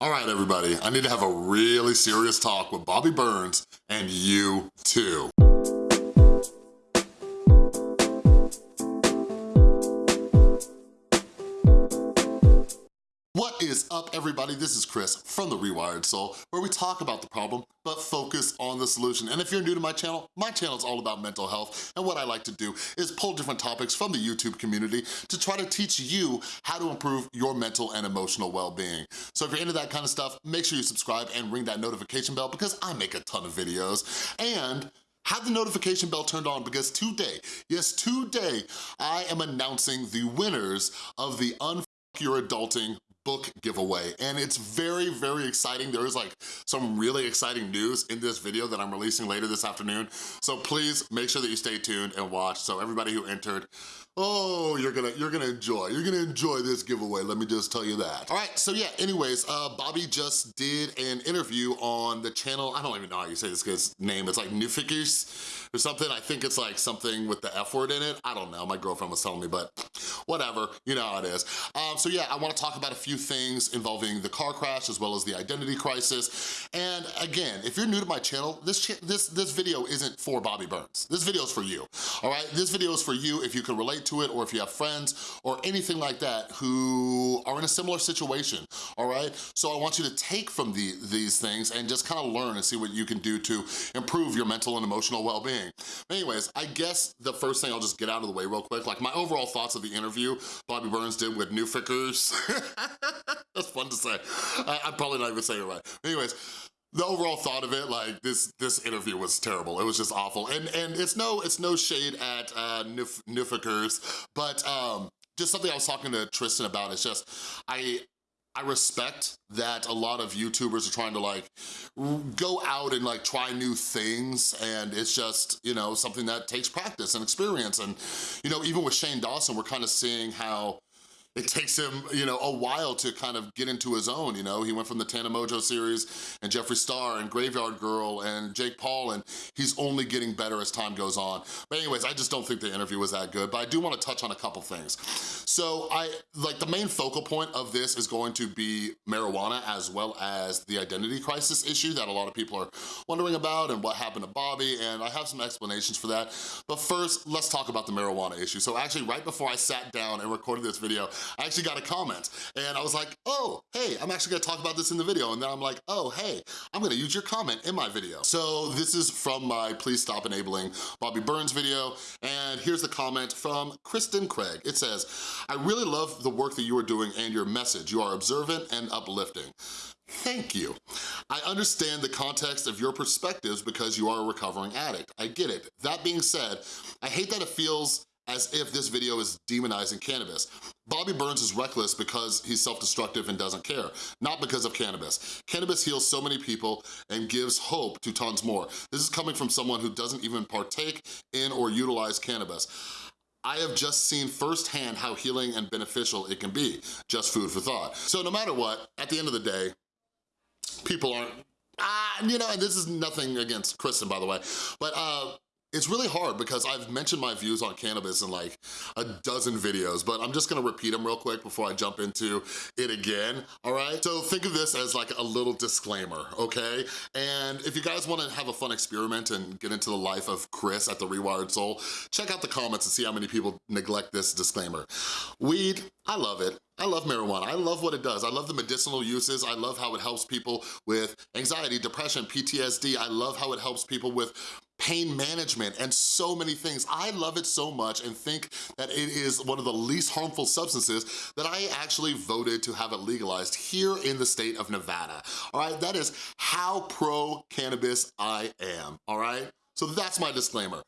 All right, everybody, I need to have a really serious talk with Bobby Burns and you too. Is up, everybody? This is Chris from The Rewired Soul, where we talk about the problem, but focus on the solution. And if you're new to my channel, my channel is all about mental health, and what I like to do is pull different topics from the YouTube community to try to teach you how to improve your mental and emotional well-being. So if you're into that kind of stuff, make sure you subscribe and ring that notification bell because I make a ton of videos. And have the notification bell turned on because today, yes, today, I am announcing the winners of the Unfuck Your Adulting book giveaway and it's very, very exciting. There is like some really exciting news in this video that I'm releasing later this afternoon. So please make sure that you stay tuned and watch. So everybody who entered, oh, you're gonna, you're gonna enjoy. You're gonna enjoy this giveaway, let me just tell you that. All right, so yeah, anyways, uh, Bobby just did an interview on the channel, I don't even know how you say this guy's name, it's like Newfikers or something. I think it's like something with the F word in it. I don't know, my girlfriend was telling me, but whatever, you know how it is. Um, so yeah, I wanna talk about a few things involving the car crash as well as the identity crisis. And again, if you're new to my channel, this, ch this, this video isn't for Bobby Burns. This video is for you, all right? This video is for you if you can relate to it or if you have friends or anything like that who are in a similar situation, all right? So I want you to take from the, these things and just kind of learn and see what you can do to improve your mental and emotional well-being. Anyways, I guess the first thing I'll just get out of the way real quick, like my overall thoughts of the interview Bobby Burns did with New Fickers. That's fun to say. I, I'm probably not even saying it right. Anyways, the overall thought of it, like this this interview was terrible. It was just awful. And and it's no it's no shade at uh Nuf Nufikers, but um just something I was talking to Tristan about It's just I I respect that a lot of YouTubers are trying to like go out and like try new things and it's just, you know, something that takes practice and experience. And, you know, even with Shane Dawson, we're kind of seeing how it takes him, you know, a while to kind of get into his own, you know? He went from the Tana Mongeau series and Jeffree Star and Graveyard Girl and Jake Paul, and he's only getting better as time goes on. But anyways, I just don't think the interview was that good, but I do wanna touch on a couple things. So I, like the main focal point of this is going to be marijuana as well as the identity crisis issue that a lot of people are wondering about and what happened to Bobby, and I have some explanations for that. But first, let's talk about the marijuana issue. So actually, right before I sat down and recorded this video, I actually got a comment and I was like, oh, hey, I'm actually gonna talk about this in the video. And then I'm like, oh, hey, I'm gonna use your comment in my video. So this is from my Please Stop Enabling Bobby Burns video. And here's the comment from Kristen Craig. It says, I really love the work that you are doing and your message. You are observant and uplifting. Thank you. I understand the context of your perspectives because you are a recovering addict. I get it. That being said, I hate that it feels as if this video is demonizing cannabis. Bobby Burns is reckless because he's self-destructive and doesn't care, not because of cannabis. Cannabis heals so many people and gives hope to tons more. This is coming from someone who doesn't even partake in or utilize cannabis. I have just seen firsthand how healing and beneficial it can be. Just food for thought. So no matter what, at the end of the day, people aren't, ah, you know, and this is nothing against Kristen, by the way, but uh, it's really hard because I've mentioned my views on cannabis in like a dozen videos, but I'm just gonna repeat them real quick before I jump into it again, all right? So think of this as like a little disclaimer, okay? And if you guys wanna have a fun experiment and get into the life of Chris at The Rewired Soul, check out the comments and see how many people neglect this disclaimer. Weed, I love it. I love marijuana. I love what it does. I love the medicinal uses. I love how it helps people with anxiety, depression, PTSD. I love how it helps people with pain management, and so many things. I love it so much and think that it is one of the least harmful substances that I actually voted to have it legalized here in the state of Nevada, all right? That is how pro-cannabis I am, all right? So that's my disclaimer.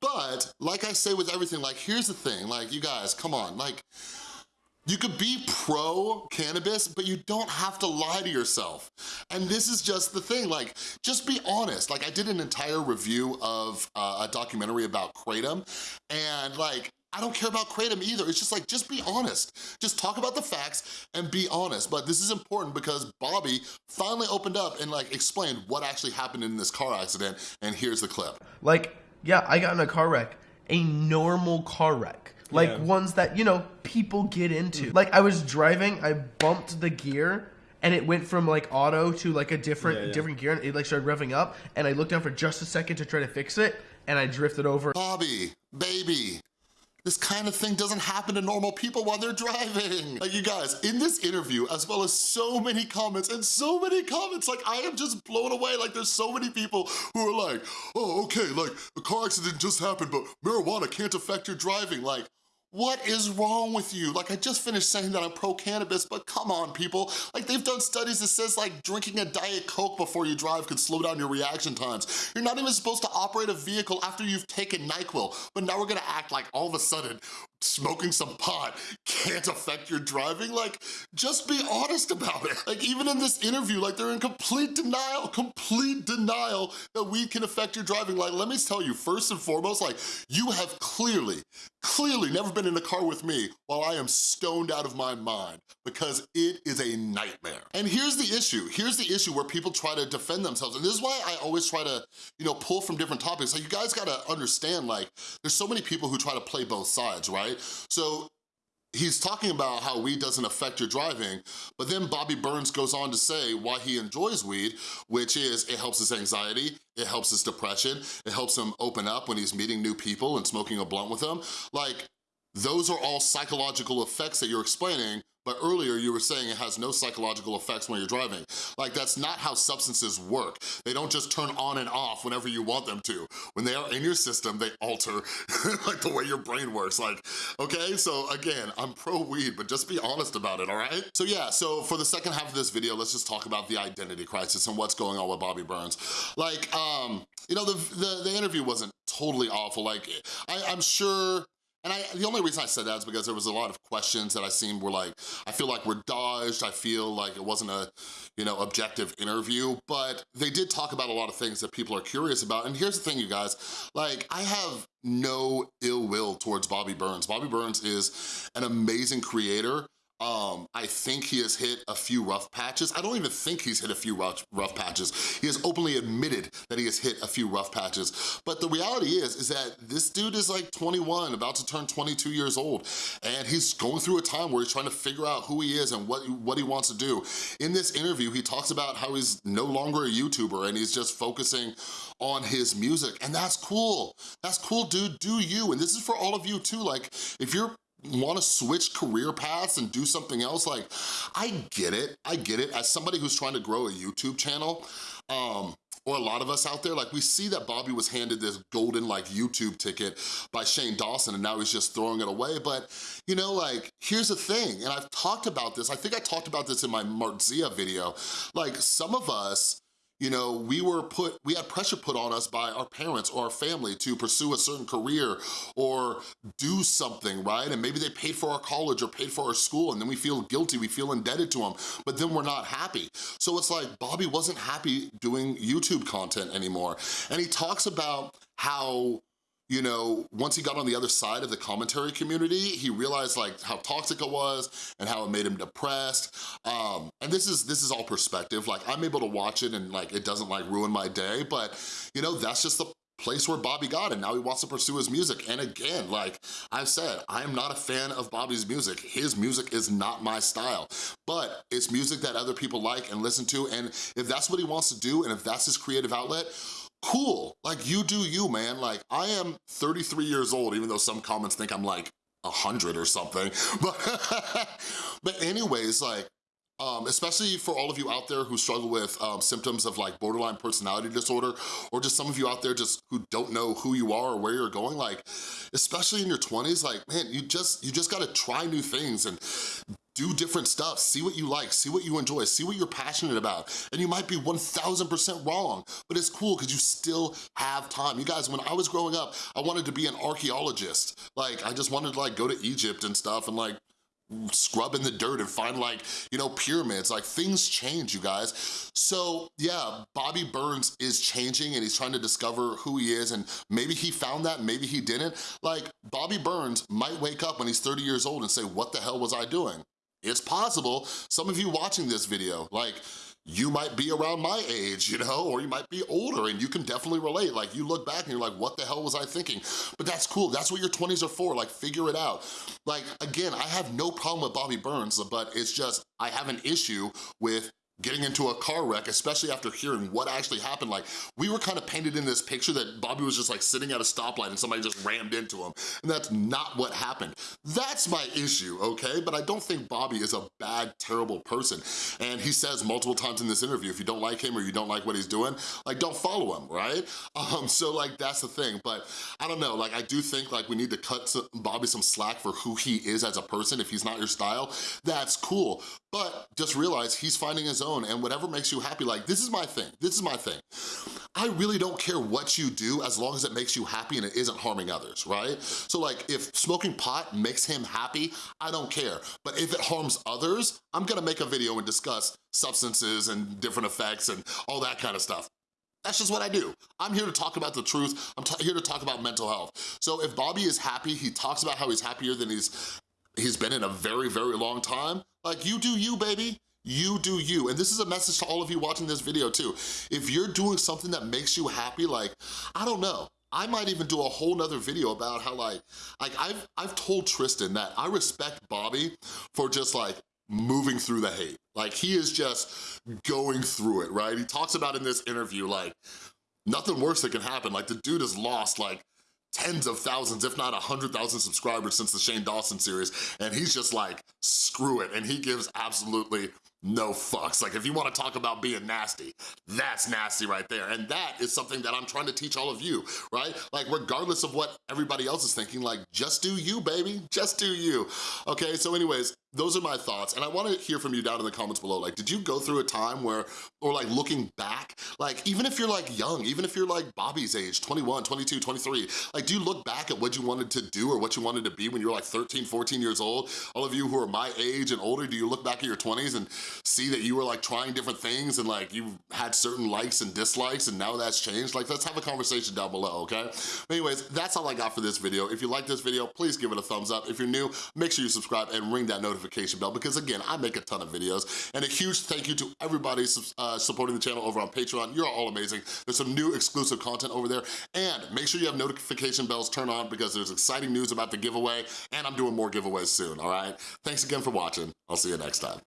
But like I say with everything, like here's the thing, like you guys, come on, like you could be pro-cannabis, but you don't have to lie to yourself. And this is just the thing, like, just be honest. Like, I did an entire review of uh, a documentary about Kratom, and like, I don't care about Kratom either. It's just like, just be honest. Just talk about the facts and be honest. But this is important because Bobby finally opened up and like explained what actually happened in this car accident, and here's the clip. Like, yeah, I got in a car wreck, a normal car wreck like yeah. ones that you know people get into. Mm. Like I was driving, I bumped the gear, and it went from like auto to like a different Yeah, yeah. different gear, and it like started revving up, and I looked down for just a second to try to fix it, and I drifted over. Bobby, baby, this kind of thing doesn't happen to normal people while they're driving. Like you guys, in this interview, as well as so many comments and so many comments, like I am just blown away. Like there's so many people who are like, oh, okay, like a car accident just happened, but marijuana can't affect your driving. Like, what is wrong with you? Like I just finished saying that I'm pro-cannabis, but come on people. Like they've done studies that says like drinking a Diet Coke before you drive could slow down your reaction times. You're not even supposed to operate a vehicle after you've taken NyQuil, but now we're gonna act like all of a sudden smoking some pot can't affect your driving? Like, just be honest about it. Like even in this interview, like they're in complete denial, complete denial that weed can affect your driving. Like, let me tell you, first and foremost, like you have clearly, clearly never been in a car with me while I am stoned out of my mind because it is a nightmare. And here's the issue. Here's the issue where people try to defend themselves. And this is why I always try to, you know, pull from different topics. Like you guys gotta understand, like, there's so many people who try to play both sides, right? So he's talking about how weed doesn't affect your driving, but then Bobby Burns goes on to say why he enjoys weed, which is it helps his anxiety, it helps his depression, it helps him open up when he's meeting new people and smoking a blunt with them. Like, those are all psychological effects that you're explaining, but earlier you were saying it has no psychological effects when you're driving. Like that's not how substances work. They don't just turn on and off whenever you want them to. When they are in your system, they alter like the way your brain works. Like, okay, so again, I'm pro weed, but just be honest about it, all right? So yeah, so for the second half of this video, let's just talk about the identity crisis and what's going on with Bobby Burns. Like, um, you know, the, the, the interview wasn't totally awful. Like, I, I'm sure and I, the only reason I said that is because there was a lot of questions that I seen were like, I feel like we're dodged, I feel like it wasn't a, you know, objective interview, but they did talk about a lot of things that people are curious about. And here's the thing, you guys, like I have no ill will towards Bobby Burns. Bobby Burns is an amazing creator. Um, I think he has hit a few rough patches. I don't even think he's hit a few rough, rough patches. He has openly admitted that he has hit a few rough patches. But the reality is, is that this dude is like 21, about to turn 22 years old. And he's going through a time where he's trying to figure out who he is and what, what he wants to do. In this interview, he talks about how he's no longer a YouTuber and he's just focusing on his music. And that's cool. That's cool, dude. Do you. And this is for all of you too. Like, if you're wanna switch career paths and do something else, like, I get it, I get it. As somebody who's trying to grow a YouTube channel, um, or a lot of us out there, like we see that Bobby was handed this golden like YouTube ticket by Shane Dawson and now he's just throwing it away. But you know, like, here's the thing, and I've talked about this, I think I talked about this in my Marzia video, like some of us, you know, we were put, we had pressure put on us by our parents or our family to pursue a certain career or do something, right? And maybe they paid for our college or paid for our school and then we feel guilty, we feel indebted to them, but then we're not happy. So it's like Bobby wasn't happy doing YouTube content anymore. And he talks about how you know, once he got on the other side of the commentary community, he realized like how toxic it was and how it made him depressed. Um, and this is this is all perspective. Like I'm able to watch it and like it doesn't like ruin my day, but you know, that's just the place where Bobby got and now he wants to pursue his music. And again, like I've said, I am not a fan of Bobby's music. His music is not my style, but it's music that other people like and listen to. And if that's what he wants to do and if that's his creative outlet, cool. Like you do you, man. Like I am 33 years old, even though some comments think I'm like 100 or something. But, but anyways, like, um, especially for all of you out there who struggle with um, symptoms of like borderline personality disorder, or just some of you out there just who don't know who you are or where you're going, like, especially in your 20s, like, man, you just, you just gotta try new things and do different stuff, see what you like, see what you enjoy, see what you're passionate about. And you might be 1000% wrong, but it's cool because you still have time. You guys, when I was growing up, I wanted to be an archaeologist. Like, I just wanted to like go to Egypt and stuff and like scrub in the dirt and find like, you know, pyramids. Like things change, you guys. So yeah, Bobby Burns is changing and he's trying to discover who he is and maybe he found that, maybe he didn't. Like Bobby Burns might wake up when he's 30 years old and say, what the hell was I doing? It's possible. Some of you watching this video, like, you might be around my age, you know, or you might be older and you can definitely relate. Like you look back and you're like, what the hell was I thinking? But that's cool, that's what your 20s are for, like figure it out. Like again, I have no problem with Bobby Burns, but it's just, I have an issue with getting into a car wreck, especially after hearing what actually happened. Like, we were kind of painted in this picture that Bobby was just like sitting at a stoplight and somebody just rammed into him, and that's not what happened. That's my issue, okay? But I don't think Bobby is a bad, terrible person. And he says multiple times in this interview, if you don't like him or you don't like what he's doing, like, don't follow him, right? Um, so like, that's the thing. But I don't know, like, I do think like we need to cut Bobby some slack for who he is as a person. If he's not your style, that's cool. But just realize he's finding his own and whatever makes you happy, like this is my thing, this is my thing. I really don't care what you do as long as it makes you happy and it isn't harming others, right? So like if smoking pot makes him happy, I don't care. But if it harms others, I'm gonna make a video and discuss substances and different effects and all that kind of stuff. That's just what I do. I'm here to talk about the truth. I'm here to talk about mental health. So if Bobby is happy, he talks about how he's happier than he's he's been in a very, very long time, like you do you, baby. You do you. And this is a message to all of you watching this video too. If you're doing something that makes you happy, like, I don't know, I might even do a whole nother video about how like, like I've, I've told Tristan that I respect Bobby for just like moving through the hate. Like he is just going through it, right? He talks about in this interview, like nothing worse that can happen. Like the dude is lost like tens of thousands, if not a 100,000 subscribers since the Shane Dawson series, and he's just like, screw it, and he gives absolutely no fucks. Like if you wanna talk about being nasty, that's nasty right there. And that is something that I'm trying to teach all of you, right? Like regardless of what everybody else is thinking, like just do you, baby, just do you. Okay, so anyways, those are my thoughts. And I wanna hear from you down in the comments below. Like, did you go through a time where, or like looking back, like even if you're like young, even if you're like Bobby's age, 21, 22, 23, like do you look back at what you wanted to do or what you wanted to be when you were like 13, 14 years old? All of you who are my age and older, do you look back at your 20s and see that you were like trying different things and like you had certain likes and dislikes and now that's changed? Like let's have a conversation down below, okay? Anyways, that's all I got for this video. If you like this video, please give it a thumbs up. If you're new, make sure you subscribe and ring that notification bell because again, I make a ton of videos. And a huge thank you to everybody uh, supporting the channel over on Patreon. You're all amazing. There's some new exclusive content over there. And make sure you have notification bells turned on because there's exciting news about the giveaway and I'm doing more giveaways soon, all right? Thanks again for watching. I'll see you next time.